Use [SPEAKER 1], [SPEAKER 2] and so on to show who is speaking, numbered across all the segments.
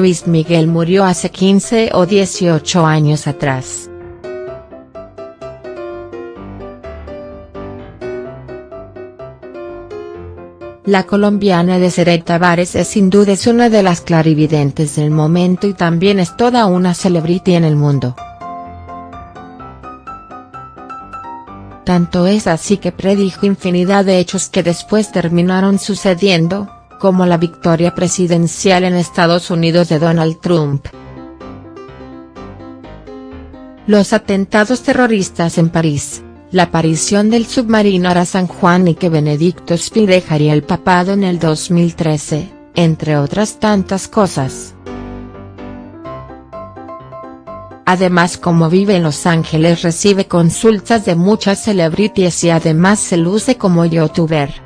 [SPEAKER 1] Luis Miguel murió hace 15 o 18 años atrás. La colombiana Desiree Tavares es sin duda es una de las clarividentes del momento y también es toda una celebrity en el mundo. Tanto es así que predijo infinidad de hechos que después terminaron sucediendo, como la victoria presidencial en Estados Unidos de Donald Trump. Los atentados terroristas en París, la aparición del submarino Ara San Juan y que Benedicto Spi dejaría el papado en el 2013, entre otras tantas cosas. Además como vive en Los Ángeles recibe consultas de muchas celebrities y además se luce como youtuber.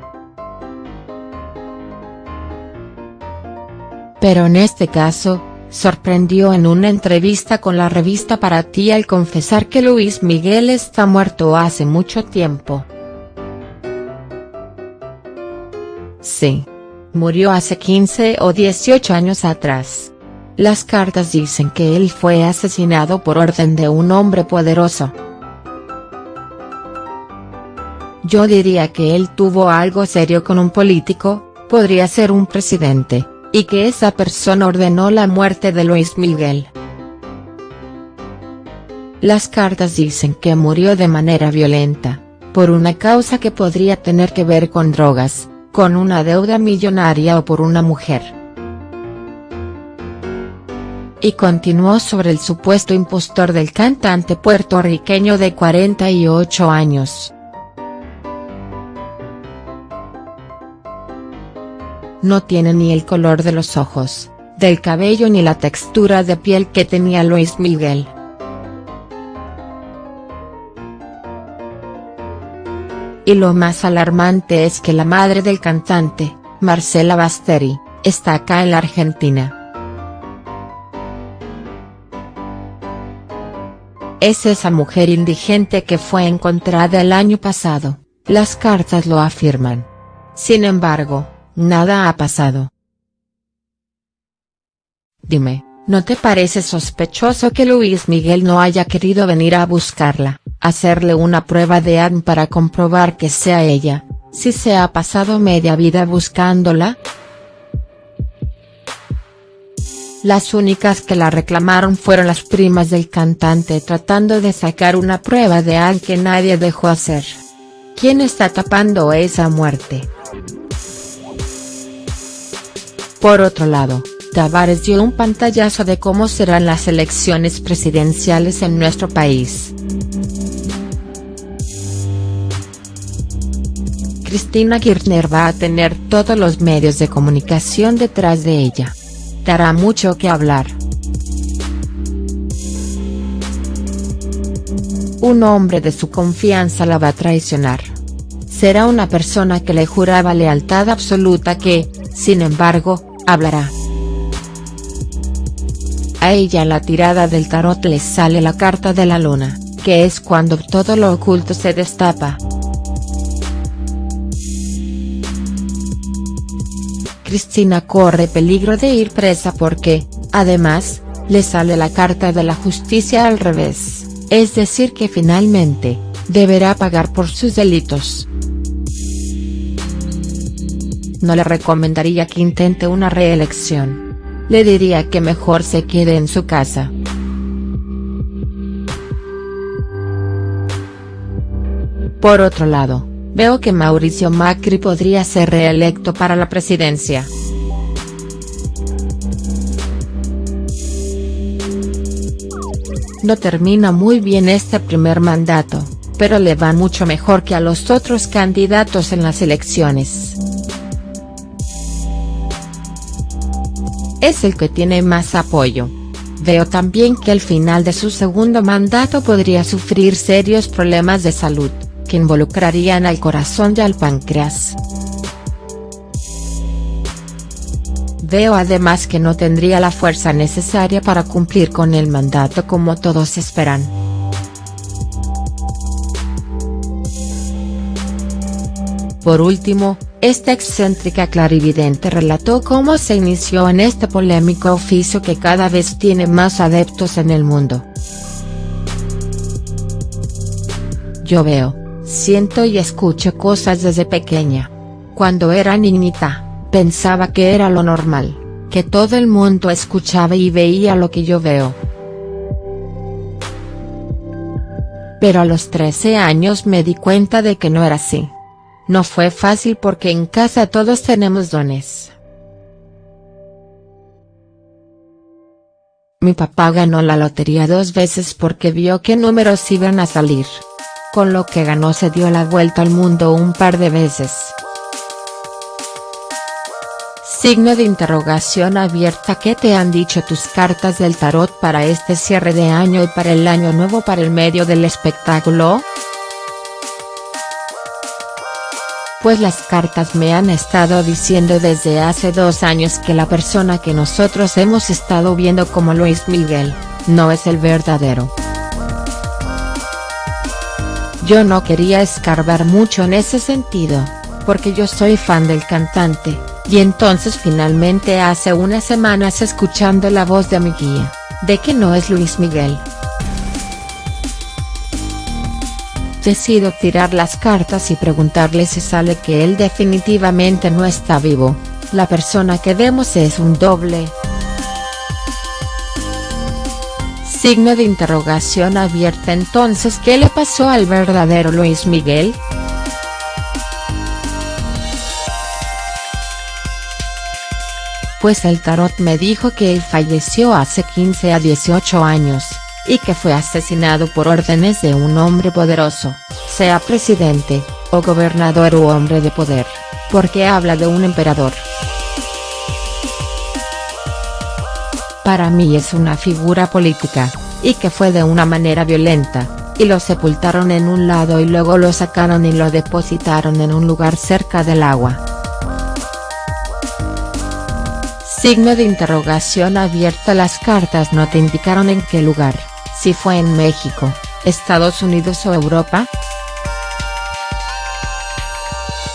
[SPEAKER 1] Pero en este caso, sorprendió en una entrevista con la revista Para Ti al confesar que Luis Miguel está muerto hace mucho tiempo. Sí. Murió hace 15 o 18 años atrás. Las cartas dicen que él fue asesinado por orden de un hombre poderoso. Yo diría que él tuvo algo serio con un político, podría ser un presidente y que esa persona ordenó la muerte de Luis Miguel. Las cartas dicen que murió de manera violenta, por una causa que podría tener que ver con drogas, con una deuda millonaria o por una mujer. Y continuó sobre el supuesto impostor del cantante puertorriqueño de 48 años. No tiene ni el color de los ojos, del cabello ni la textura de piel que tenía Luis Miguel. Y lo más alarmante es que la madre del cantante, Marcela Basteri, está acá en la Argentina. Es esa mujer indigente que fue encontrada el año pasado, las cartas lo afirman. Sin embargo, Nada ha pasado. Dime, ¿no te parece sospechoso que Luis Miguel no haya querido venir a buscarla, hacerle una prueba de ADN para comprobar que sea ella, si se ha pasado media vida buscándola? Las únicas que la reclamaron fueron las primas del cantante tratando de sacar una prueba de ADN que nadie dejó hacer. ¿Quién está tapando esa muerte?. Por otro lado, Tavares dio un pantallazo de cómo serán las elecciones presidenciales en nuestro país. Cristina Kirchner va a tener todos los medios de comunicación detrás de ella. Dará mucho que hablar. Un hombre de su confianza la va a traicionar. Será una persona que le juraba lealtad absoluta que, sin embargo, hablará. A ella la tirada del tarot le sale la carta de la luna, que es cuando todo lo oculto se destapa. Cristina corre peligro de ir presa porque, además, le sale la carta de la justicia al revés, es decir que finalmente, deberá pagar por sus delitos no le recomendaría que intente una reelección. Le diría que mejor se quede en su casa. Por otro lado, veo que Mauricio Macri podría ser reelecto para la presidencia. No termina muy bien este primer mandato, pero le va mucho mejor que a los otros candidatos en las elecciones. Es el que tiene más apoyo. Veo también que al final de su segundo mandato podría sufrir serios problemas de salud, que involucrarían al corazón y al páncreas. Veo además que no tendría la fuerza necesaria para cumplir con el mandato como todos esperan. Por último, esta excéntrica clarividente relató cómo se inició en este polémico oficio que cada vez tiene más adeptos en el mundo. Yo veo, siento y escucho cosas desde pequeña. Cuando era niñita, pensaba que era lo normal, que todo el mundo escuchaba y veía lo que yo veo. Pero a los 13 años me di cuenta de que no era así. No fue fácil porque en casa todos tenemos dones. Mi papá ganó la lotería dos veces porque vio qué números iban a salir. Con lo que ganó se dio la vuelta al mundo un par de veces. Signo de interrogación abierta ¿Qué te han dicho tus cartas del tarot para este cierre de año y para el año nuevo para el medio del espectáculo?. Pues las cartas me han estado diciendo desde hace dos años que la persona que nosotros hemos estado viendo como Luis Miguel, no es el verdadero. Yo no quería escarbar mucho en ese sentido, porque yo soy fan del cantante, y entonces finalmente hace unas semanas escuchando la voz de mi guía, de que no es Luis Miguel, Decido tirar las cartas y preguntarle si sale que él definitivamente no está vivo, la persona que vemos es un doble. Signo de interrogación abierta entonces ¿qué le pasó al verdadero Luis Miguel?. Pues el tarot me dijo que él falleció hace 15 a 18 años y que fue asesinado por órdenes de un hombre poderoso, sea presidente, o gobernador u hombre de poder, porque habla de un emperador. Para mí es una figura política, y que fue de una manera violenta, y lo sepultaron en un lado y luego lo sacaron y lo depositaron en un lugar cerca del agua. Signo de interrogación abierta Las cartas no te indicaron en qué lugar si fue en México, Estados Unidos o Europa.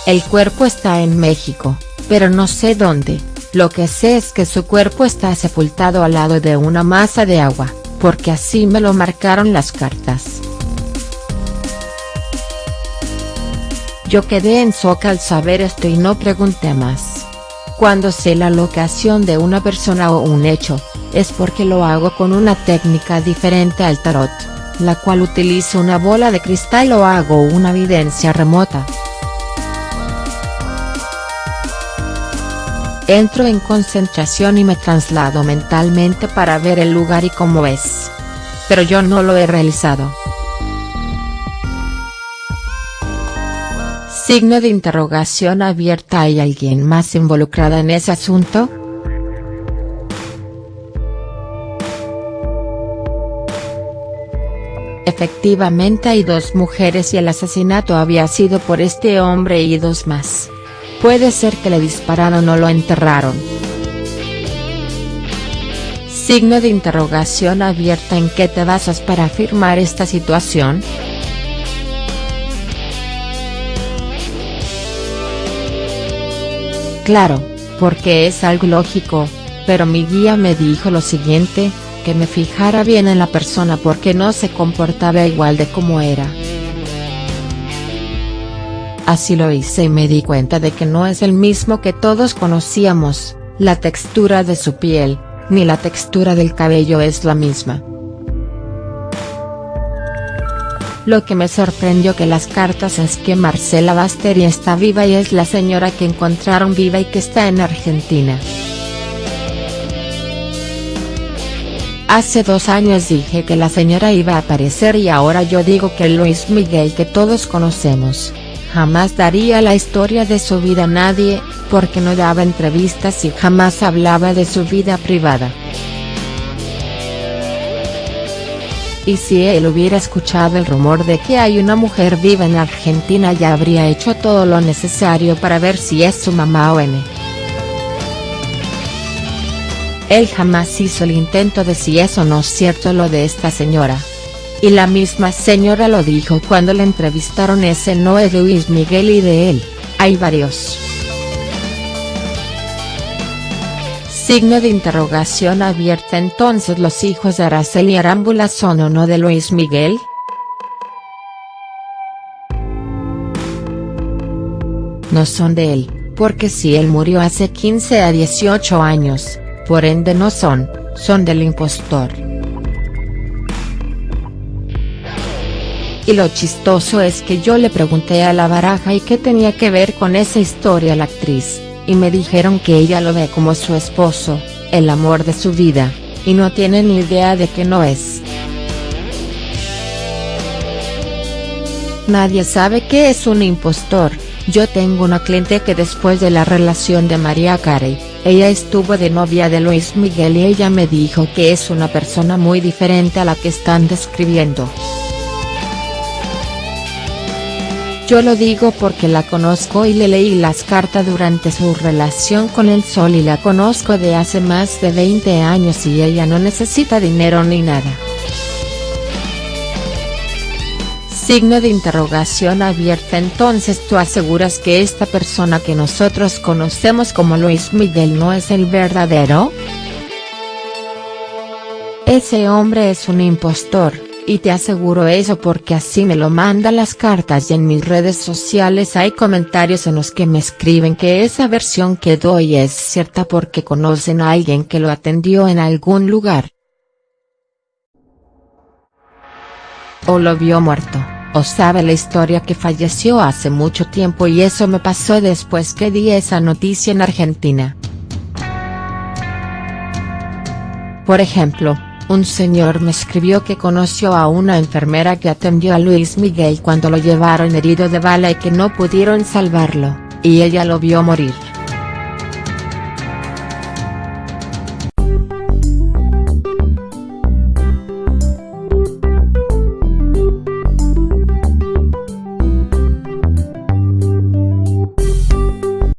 [SPEAKER 1] El cuerpo está en México, pero no sé dónde, lo que sé es que su cuerpo está sepultado al lado de una masa de agua, porque así me lo marcaron las cartas. Yo quedé en shock al saber esto y no pregunté más. Cuando sé la locación de una persona o un hecho, es porque lo hago con una técnica diferente al tarot, la cual utilizo una bola de cristal o hago una evidencia remota. Entro en concentración y me traslado mentalmente para ver el lugar y cómo es. Pero yo no lo he realizado. Signo de interrogación abierta ¿Hay alguien más involucrada en ese asunto?. Efectivamente hay dos mujeres y el asesinato había sido por este hombre y dos más. Puede ser que le dispararon o lo enterraron. Signo de interrogación abierta ¿En qué te basas para afirmar esta situación?. Claro, porque es algo lógico, pero mi guía me dijo lo siguiente, que me fijara bien en la persona porque no se comportaba igual de como era. Así lo hice y me di cuenta de que no es el mismo que todos conocíamos, la textura de su piel, ni la textura del cabello es la misma. Lo que me sorprendió que las cartas es que Marcela Basteri está viva y es la señora que encontraron viva y que está en Argentina. Hace dos años dije que la señora iba a aparecer y ahora yo digo que Luis Miguel que todos conocemos, jamás daría la historia de su vida a nadie, porque no daba entrevistas y jamás hablaba de su vida privada. Y si él hubiera escuchado el rumor de que hay una mujer viva en Argentina ya habría hecho todo lo necesario para ver si es su mamá o n. Él jamás hizo el intento de si eso no es cierto lo de esta señora. Y la misma señora lo dijo cuando le entrevistaron ese no es Luis Miguel y de él, Hay varios. Signo de interrogación abierta entonces los hijos de Araceli Arámbula son o no de Luis Miguel?. No son de él, porque si él murió hace 15 a 18 años, por ende no son, son del impostor. Y lo chistoso es que yo le pregunté a la baraja y qué tenía que ver con esa historia la actriz, y me dijeron que ella lo ve como su esposo, el amor de su vida, y no tiene ni idea de que no es. Nadie sabe qué es un impostor, yo tengo una cliente que después de la relación de María Carey, ella estuvo de novia de Luis Miguel y ella me dijo que es una persona muy diferente a la que están describiendo. Yo lo digo porque la conozco y le leí las cartas durante su relación con el Sol y la conozco de hace más de 20 años y ella no necesita dinero ni nada. Signo de interrogación abierta entonces tú aseguras que esta persona que nosotros conocemos como Luis Miguel no es el verdadero?. Ese hombre es un impostor, y te aseguro eso porque así me lo manda las cartas y en mis redes sociales hay comentarios en los que me escriben que esa versión que doy es cierta porque conocen a alguien que lo atendió en algún lugar. O lo vio muerto o sabe la historia que falleció hace mucho tiempo y eso me pasó después que di esa noticia en Argentina. Por ejemplo, un señor me escribió que conoció a una enfermera que atendió a Luis Miguel cuando lo llevaron herido de bala y que no pudieron salvarlo, y ella lo vio morir.